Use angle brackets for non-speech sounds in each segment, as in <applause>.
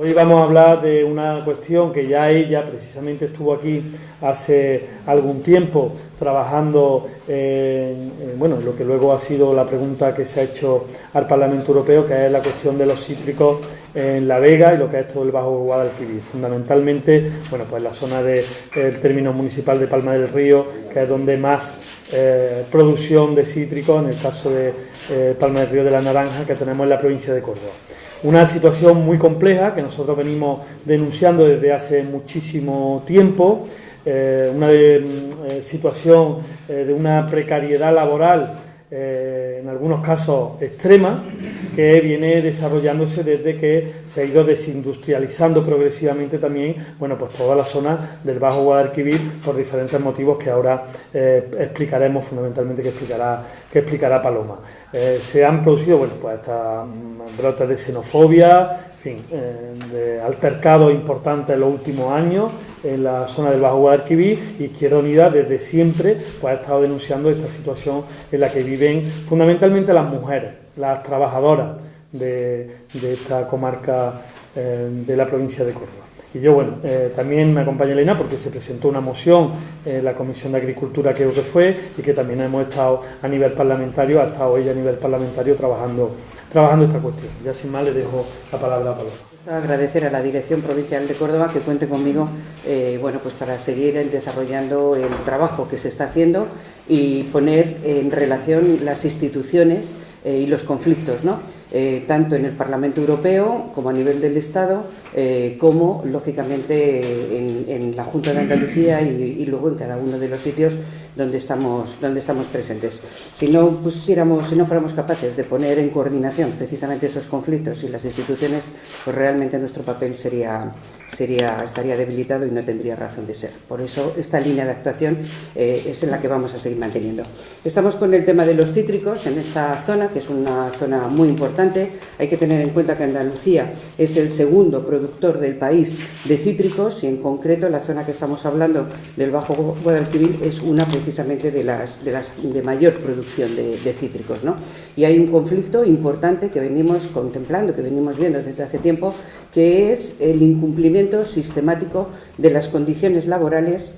Hoy vamos a hablar de una cuestión que ya ella precisamente estuvo aquí hace algún tiempo trabajando en, bueno, lo que luego ha sido la pregunta que se ha hecho al Parlamento Europeo, que es la cuestión de los cítricos en La Vega y lo que es todo el Bajo Guadalquivir. Fundamentalmente, bueno, pues la zona del término municipal de Palma del Río, que es donde más eh, producción de cítricos, en el caso de eh, Palma del Río de la Naranja, que tenemos en la provincia de Córdoba. Una situación muy compleja que nosotros venimos denunciando desde hace muchísimo tiempo, eh, una mm, situación de una precariedad laboral en algunos casos extrema, que viene desarrollándose desde que se ha ido desindustrializando progresivamente también, bueno, pues toda la zona del Bajo Guadalquivir por diferentes motivos que ahora eh, explicaremos fundamentalmente que explicará, que explicará Paloma. Eh, se han producido, bueno, pues estas mm, brotes de xenofobia, en fin, eh, de altercados importantes en los últimos años en la zona del Bajo Guadalquivir Izquierda Unida desde siempre pues, ha estado denunciando esta situación en la que viven fundamentalmente las mujeres las trabajadoras de, esta comarca eh, de la provincia de Córdoba. Y yo, bueno, eh, también me acompaña Elena porque se presentó una moción en la Comisión de Agricultura, creo que fue, y que también hemos estado a nivel parlamentario, ha estado ella a nivel parlamentario trabajando, trabajando esta cuestión. Ya sin más le dejo la palabra a Paloma. Agradecer a la Dirección Provincial de Córdoba que cuente conmigo eh, bueno, pues para seguir desarrollando el trabajo que se está haciendo y poner en relación las instituciones eh, y los conflictos, ¿no? Eh, tanto en el Parlamento Europeo como a nivel del Estado, como lógicamente en, la Junta de Andalucía y, luego en cada uno de los sitios donde estamos, donde estamos presentes. Si no, pusiéramos, si no fuéramos capaces de poner en coordinación precisamente esos conflictos y las instituciones, pues realmente nuestro papel sería, sería, estaría debilitado y no tendría razón de ser. Por eso esta línea de actuación eh, es en la que vamos a seguir manteniendo. Estamos con el tema de los cítricos en esta zona, que es una zona muy importante. Hay que tener en cuenta que Andalucía es el segundo productor del país de cítricos y en concreto la zona que estamos hablando del Bajo Guadalquivir es una precisamente de las de, mayor producción de, de cítricos. ¿no? Y hay un conflicto importante que venimos contemplando, que venimos viendo desde hace tiempo, que es el incumplimiento sistemático de las condiciones laborales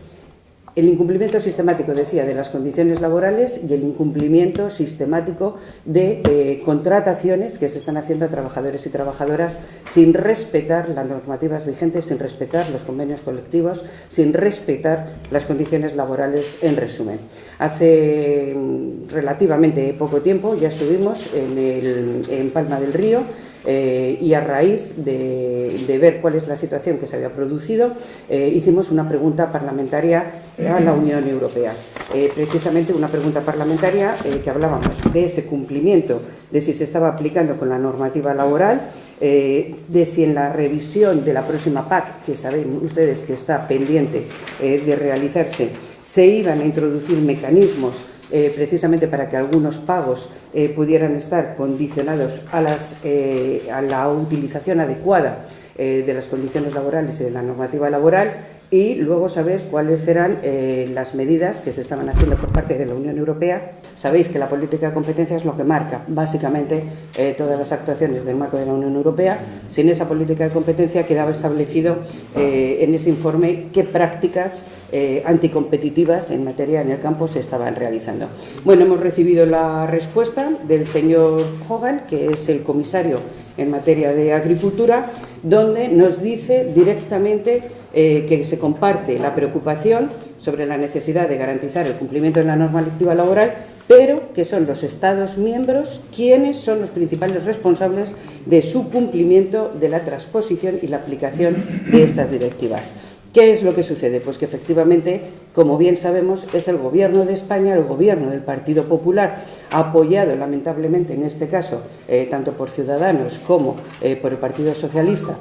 el incumplimiento sistemático, decía, de las condiciones laborales y el incumplimiento sistemático de eh, contrataciones que se están haciendo a trabajadores y trabajadoras sin respetar las normativas vigentes, sin respetar los convenios colectivos, sin respetar las condiciones laborales en resumen. Hace mm, relativamente poco tiempo ya estuvimos en, en Palma del Río eh, y a raíz de, ver cuál es la situación que se había producido, eh, hicimos una pregunta parlamentaria a la Unión Europea. Eh, precisamente una pregunta parlamentaria que hablábamos de ese cumplimiento, de si se estaba aplicando con la normativa laboral, de si en la revisión de la próxima PAC, que saben ustedes que está pendiente de realizarse, se iban a introducir mecanismos eh, precisamente para que algunos pagos eh, pudieran estar condicionados a, las, eh, a la utilización adecuada de las condiciones laborales y de la normativa laboral y luego saber cuáles eran las medidas que se estaban haciendo por parte de la Unión Europea. Sabéis que la política de competencia es lo que marca básicamente eh, todas las actuaciones del marco de la Unión Europea. Sin esa política de competencia quedaba establecido eh, en ese informe qué prácticas anticompetitivas en materia en el campo se estaban realizando. Bueno, hemos recibido la respuesta del señor Hogan, que es el comisario en materia de agricultura, donde nos dice directamente eh, que se comparte la preocupación sobre la necesidad de garantizar el cumplimiento de la normativa laboral, pero que son los Estados miembros quienes son los principales responsables de su cumplimiento de la transposición y la aplicación de estas directivas. ¿Qué es lo que sucede? Pues que efectivamente, como bien sabemos, es el Gobierno de España, el Gobierno del Partido Popular, apoyado lamentablemente en este caso eh, tanto por Ciudadanos como eh, por el Partido Socialista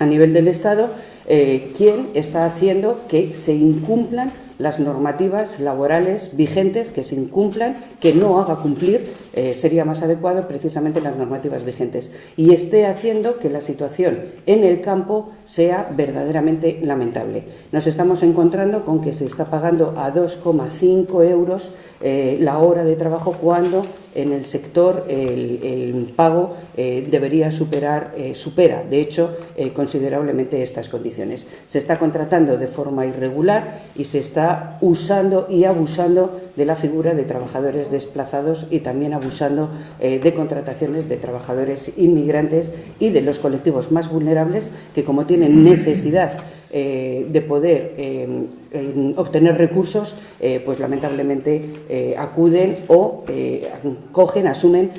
a nivel del Estado, eh, quien está haciendo que se incumplan las normativas laborales vigentes, que se incumplan, que no haga cumplir, eh, sería más adecuado precisamente las normativas vigentes, y esté haciendo que la situación en el campo sea verdaderamente lamentable. Nos estamos encontrando con que se está pagando a 2,5 euros eh, la hora de trabajo cuando en el sector el, pago eh, debería superar, supera, de hecho, considerablemente estas condiciones. Se está contratando de forma irregular y se está usando y abusando de la figura de trabajadores desplazados y también abusando de contrataciones de trabajadores inmigrantes y de los colectivos más vulnerables que, como tienen necesidad eh, de poder eh, obtener recursos, eh, pues lamentablemente acuden o cogen, asumen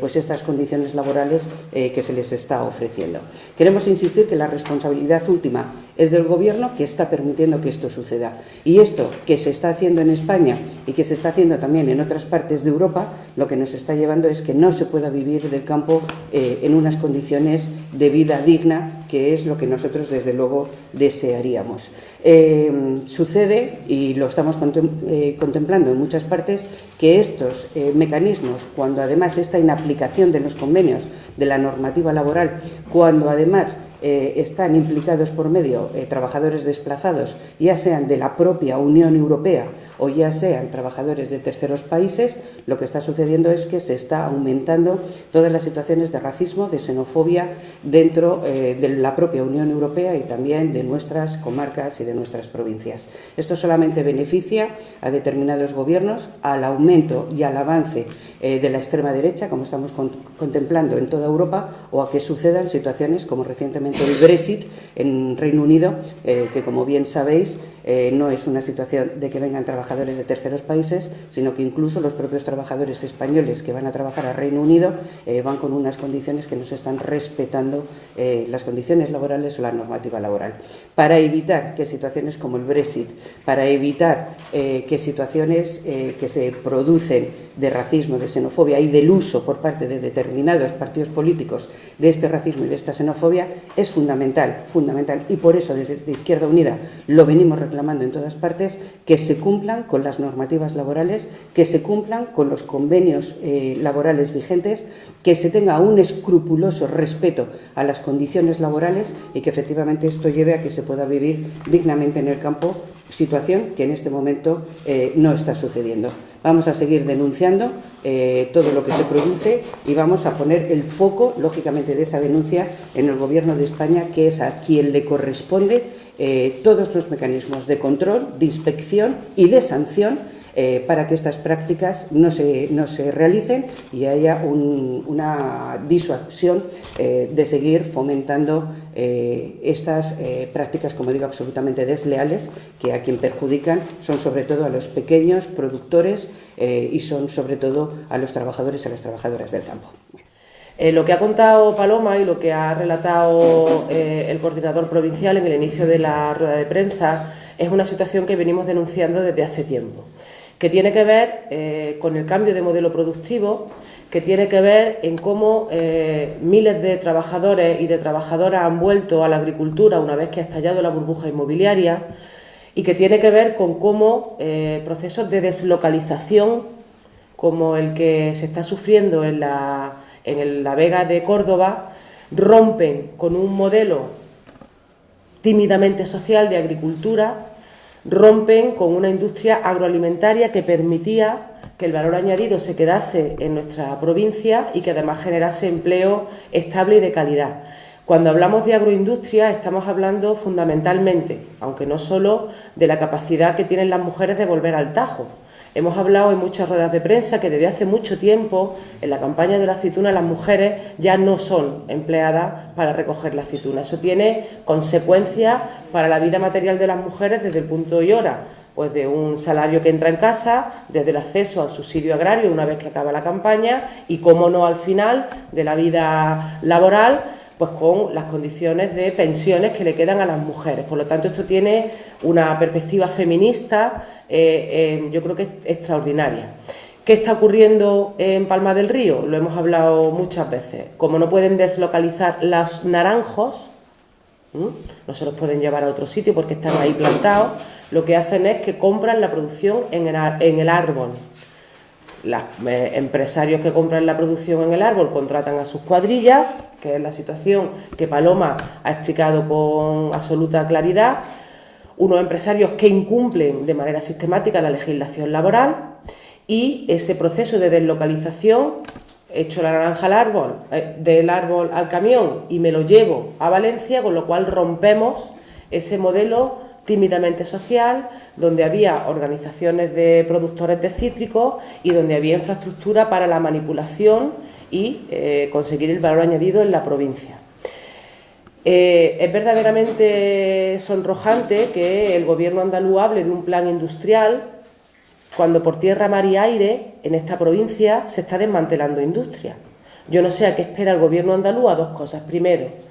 pues estas condiciones laborales que se les está ofreciendo. Queremos insistir que la responsabilidad última es del Gobierno que está permitiendo que esto suceda. Y esto que se está haciendo en España y que se está haciendo también en otras partes de Europa, lo que nos está llevando es que no se pueda vivir del campo en unas condiciones de vida digna, que es lo que nosotros desde luego desearíamos. Eh, sucede, y lo estamos eh, contemplando en muchas partes, que estos eh, mecanismos, cuando además está en aplicación de los convenios de la normativa laboral, cuando además están implicados por medio trabajadores desplazados, ya sean de la propia Unión Europea o ya sean trabajadores de terceros países, lo que está sucediendo es que se está aumentando todas las situaciones de racismo, de xenofobia dentro de la propia Unión Europea y también de nuestras comarcas y de nuestras provincias. Esto solamente beneficia a determinados gobiernos, al aumento y al avance eh, de la extrema derecha, como estamos contemplando en toda Europa, o a que sucedan situaciones como recientemente el Brexit en Reino Unido, eh, que como bien sabéis eh, no es una situación de que vengan trabajadores de terceros países, sino que incluso los propios trabajadores españoles que van a trabajar a Reino Unido van con unas condiciones que no se están respetando las condiciones laborales o la normativa laboral. Para evitar que situaciones como el Brexit, para evitar que situaciones que se producen de racismo, de xenofobia y del uso por parte de determinados partidos políticos de este racismo y de esta xenofobia es fundamental, fundamental. Y por eso desde Izquierda Unida lo venimos reclamando en todas partes, que se cumplan con las normativas laborales, que se cumplan con los convenios eh, laborales vigentes, que se tenga un escrupuloso respeto a las condiciones laborales y que efectivamente esto lleve a que se pueda vivir dignamente en el campo situación que en este momento eh, no está sucediendo. Vamos a seguir denunciando eh, todo lo que se produce y vamos a poner el foco, lógicamente, de esa denuncia en el Gobierno de España, que es a quien le corresponde eh, todos los mecanismos de control, de inspección y de sanción eh, para que estas prácticas no se, no se realicen y haya una disuasión eh, de seguir fomentando eh, estas prácticas, como digo, absolutamente desleales, que a quien perjudican son sobre todo a los pequeños productores y son sobre todo a los trabajadores y a las trabajadoras del campo. lo que ha contado Paloma y lo que ha relatado el coordinador provincial en el inicio de la rueda de prensa es una situación que venimos denunciando desde hace tiempo que tiene que ver eh, con el cambio de modelo productivo, que tiene que ver en cómo eh, miles de trabajadores y de trabajadoras han vuelto a la agricultura una vez que ha estallado la burbuja inmobiliaria y que tiene que ver con cómo eh, procesos de deslocalización como el que se está sufriendo en la, en la Vega de Córdoba rompen con un modelo tímidamente social de agricultura rompen con una industria agroalimentaria que permitía que el valor añadido se quedase en nuestra provincia y que además generase empleo estable y de calidad. Cuando hablamos de agroindustria estamos hablando fundamentalmente, aunque no solo, de la capacidad que tienen las mujeres de volver al Tajo, Hemos hablado en muchas ruedas de prensa que desde hace mucho tiempo en la campaña de la aceituna las mujeres ya no son empleadas para recoger la aceituna. Eso tiene consecuencias para la vida material de las mujeres desde el punto y hora pues de un salario que entra en casa, desde el acceso al subsidio agrario una vez que acaba la campaña y, cómo no, al final de la vida laboral, pues con las condiciones de pensiones que le quedan a las mujeres. Por lo tanto, esto tiene una perspectiva feminista, eh, eh, yo creo que es extraordinaria. ¿Qué está ocurriendo en Palma del Río? Lo hemos hablado muchas veces. Como no pueden deslocalizar los naranjos, no se los pueden llevar a otro sitio porque están ahí plantados, lo que hacen es que compran la producción en el árbol los eh, empresarios que compran la producción en el árbol contratan a sus cuadrillas, que es la situación que Paloma ha explicado con absoluta claridad, unos empresarios que incumplen de manera sistemática la legislación laboral y ese proceso de deslocalización, echo la naranja al árbol, eh, del árbol al camión y me lo llevo a Valencia, con lo cual rompemos ese modelo tímidamente social, donde había organizaciones de productores de cítricos y donde había infraestructura para la manipulación y eh, conseguir el valor añadido en la provincia. Eh, es verdaderamente sonrojante que el gobierno andaluz hable de un plan industrial cuando por tierra, mar y aire en esta provincia se está desmantelando industria. Yo no sé a qué espera el gobierno andaluz a dos cosas. Primero,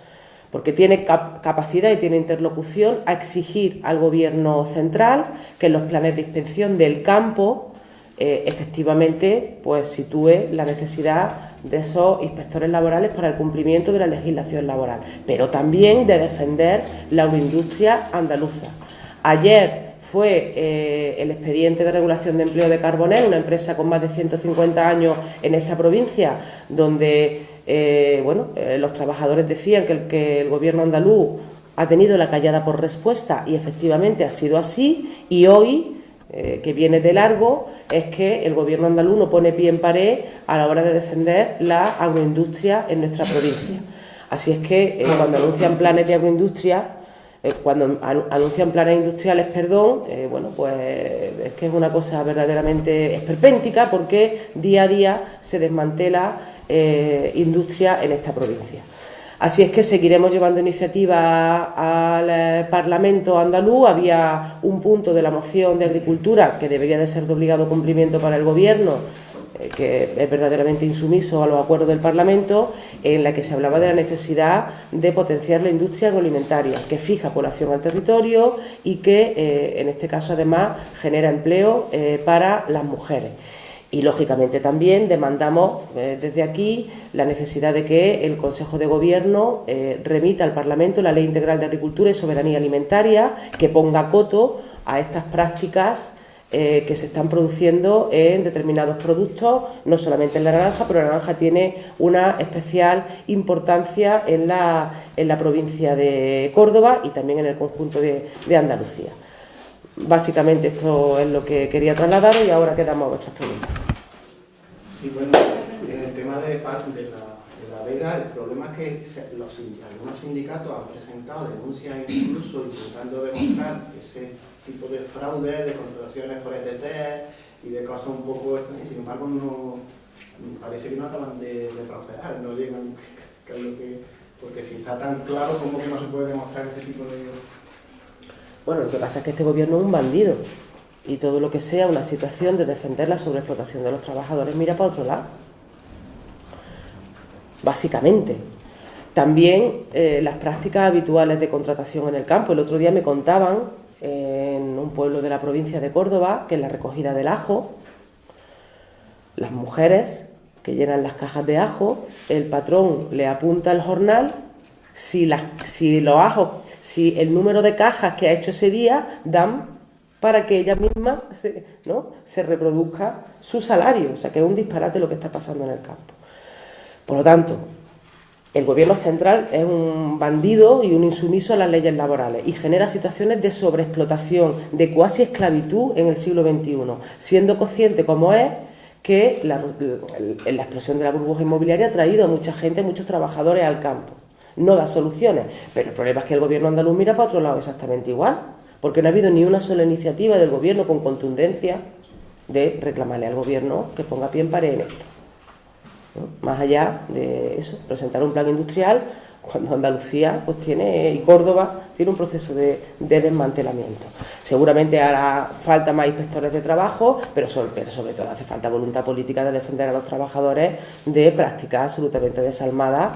porque tiene capacidad y tiene interlocución a exigir al gobierno central que en los planes de inspección del campo eh, efectivamente pues sitúe la necesidad de esos inspectores laborales para el cumplimiento de la legislación laboral, pero también de defender la agroindustria andaluza. Ayer fue eh, el expediente de regulación de empleo de Carbonel, una empresa con más de 150 años en esta provincia, donde eh, bueno, eh, los trabajadores decían que el, que el gobierno andaluz ha tenido la callada por respuesta y efectivamente ha sido así y hoy que viene de largo es que el gobierno andaluz no pone pie en pared a la hora de defender la agroindustria en nuestra provincia. Así es que cuando anuncian planes de agroindustria eh, cuando anuncian planes industriales, perdón, eh, bueno, pues es que es una cosa verdaderamente esperpéntica porque día a día se desmantela eh, industria en esta provincia. Así es que seguiremos llevando iniciativa al Parlamento andaluz. Había un punto de la moción de agricultura que debería de ser de obligado cumplimiento para el Gobierno que es verdaderamente insumiso a los acuerdos del Parlamento, en la que se hablaba de la necesidad de potenciar la industria agroalimentaria, que fija población al territorio y que, eh, en este caso, además, genera empleo eh, para las mujeres. Y, lógicamente, también demandamos desde aquí la necesidad de que el Consejo de Gobierno remita al Parlamento la Ley Integral de Agricultura y Soberanía Alimentaria, que ponga coto a estas prácticas eh, que se están produciendo en determinados productos, no solamente en la naranja, pero la naranja tiene una especial importancia en la, en la provincia de Córdoba y también en el conjunto de, Andalucía. Básicamente esto es lo que quería trasladar y ahora quedamos a vuestras preguntas. Sí, bueno, en el tema de, de la El problema es que algunos sindicatos han presentado denuncias incluso intentando demostrar ese tipo de fraude, de contrataciones por ETT y de cosas un poco extrañas, sin embargo no, parece que no acaban de, prosperar, no llegan, <laughs> porque si está tan claro, ¿cómo que no se puede demostrar ese tipo de...? Bueno, lo que pasa es que este gobierno es un bandido y todo lo que sea una situación de defender la sobreexplotación de los trabajadores mira para otro lado básicamente. También eh, las prácticas habituales de contratación en el campo. El otro día me contaban en un pueblo de la provincia de Córdoba que en la recogida del ajo, las mujeres que llenan las cajas de ajo, el patrón le apunta el jornal si, si los ajos, si el número de cajas que ha hecho ese día dan para que ella misma se, ¿no? se reproduzca su salario. O sea que es un disparate lo que está pasando en el campo. Por lo tanto, el gobierno central es un bandido y un insumiso a las leyes laborales y genera situaciones de sobreexplotación, de cuasi esclavitud en el siglo XXI, siendo consciente como es que la, explosión de la burbuja inmobiliaria ha traído a mucha gente, muchos trabajadores al campo. No da soluciones, pero el problema es que el gobierno andaluz mira para otro lado exactamente igual, porque no ha habido ni una sola iniciativa del gobierno con contundencia de reclamarle al gobierno que ponga pie en pared en esto. Más allá de eso, presentar un plan industrial cuando Andalucía pues tiene y Córdoba tiene un proceso de, desmantelamiento. Seguramente hará falta más inspectores de trabajo, pero sobre, todo hace falta voluntad política de defender a los trabajadores de prácticas absolutamente desalmadas,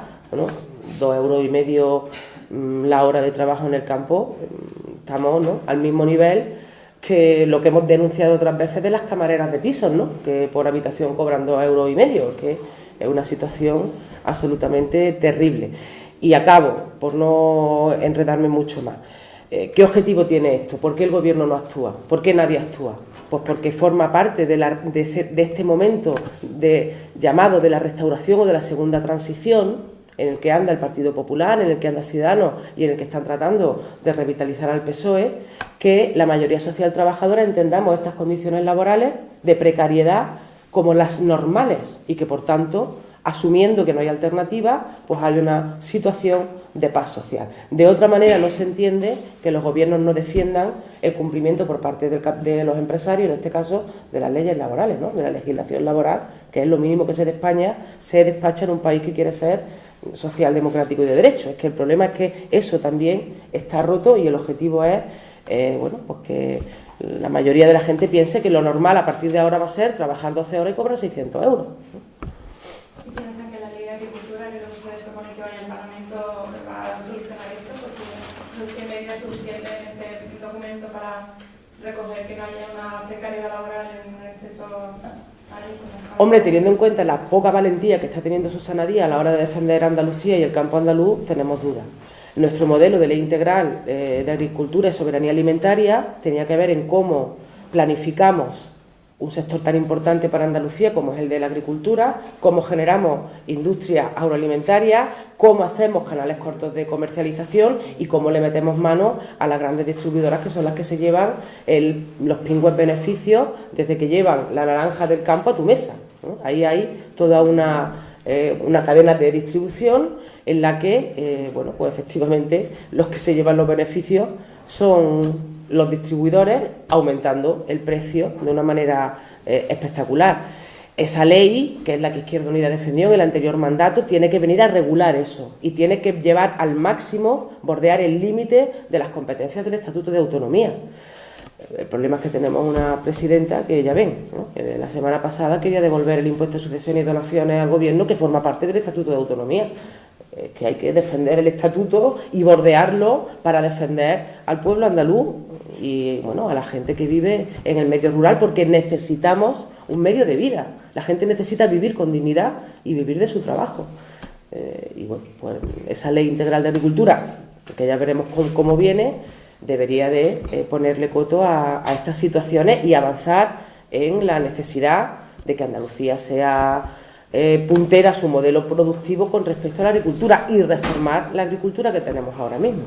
dos euros y medio mm, la hora de trabajo en el campo, mm, estamos al mismo nivel que lo que hemos denunciado otras veces de las camareras de pisos, ¿no? que por habitación cobran dos euros y medio, que es una situación absolutamente terrible. Y acabo, por no enredarme mucho más. Eh, ¿Qué objetivo tiene esto? ¿Por qué el Gobierno no actúa? ¿Por qué nadie actúa? Pues porque forma parte de, de este momento de llamado de la restauración o de la segunda transición, en el que anda el Partido Popular, en el que anda Ciudadanos y en el que están tratando de revitalizar al PSOE, que la mayoría social trabajadora entendamos estas condiciones laborales de precariedad como las normales y que, por tanto, asumiendo que no hay alternativa, pues hay una situación de paz social. De otra manera, no se entiende que los gobiernos no defiendan el cumplimiento por parte de los empresarios, en este caso, de las leyes laborales, ¿no? de la legislación laboral, que es lo mínimo que se de España se despacha en un país que quiere ser social, democrático y de derecho. Es que el problema es que eso también está roto y el objetivo es eh, bueno, pues que la mayoría de la gente piense que lo normal a partir de ahora va a ser trabajar 12 horas y cobrar 600 euros. recoger que no haya una precariedad laboral en el sector Hombre, teniendo en cuenta la poca valentía que está teniendo Susana Díaz a la hora de defender Andalucía y el campo andaluz, tenemos dudas. Nuestro modelo de ley integral eh, de agricultura y soberanía alimentaria tenía que ver en cómo planificamos un sector tan importante para Andalucía como es el de la agricultura, cómo generamos industria agroalimentaria, cómo hacemos canales cortos de comercialización y cómo le metemos mano a las grandes distribuidoras que son las que se llevan los pingües beneficios desde que llevan la naranja del campo a tu mesa. Ahí hay toda una, eh, una cadena de distribución en la que, eh, bueno, pues efectivamente los que se llevan los beneficios son los distribuidores aumentando el precio de una manera eh, espectacular. Esa ley, que es la que Izquierda Unida defendió en el anterior mandato, tiene que venir a regular eso y tiene que llevar al máximo, bordear el límite de las competencias del Estatuto de Autonomía. El problema es que tenemos una presidenta que ya ven, la semana pasada quería devolver el impuesto de sucesión y donaciones al gobierno que forma parte del Estatuto de Autonomía que hay que defender el estatuto y bordearlo para defender al pueblo andaluz y bueno, a la gente que vive en el medio rural porque necesitamos un medio de vida. La gente necesita vivir con dignidad y vivir de su trabajo. Eh, y bueno, pues esa ley integral de agricultura, que ya veremos cómo, viene, debería de eh, ponerle coto a, estas situaciones y avanzar en la necesidad de que Andalucía sea eh, puntera su modelo productivo con respecto a la agricultura y reformar la agricultura que tenemos ahora mismo.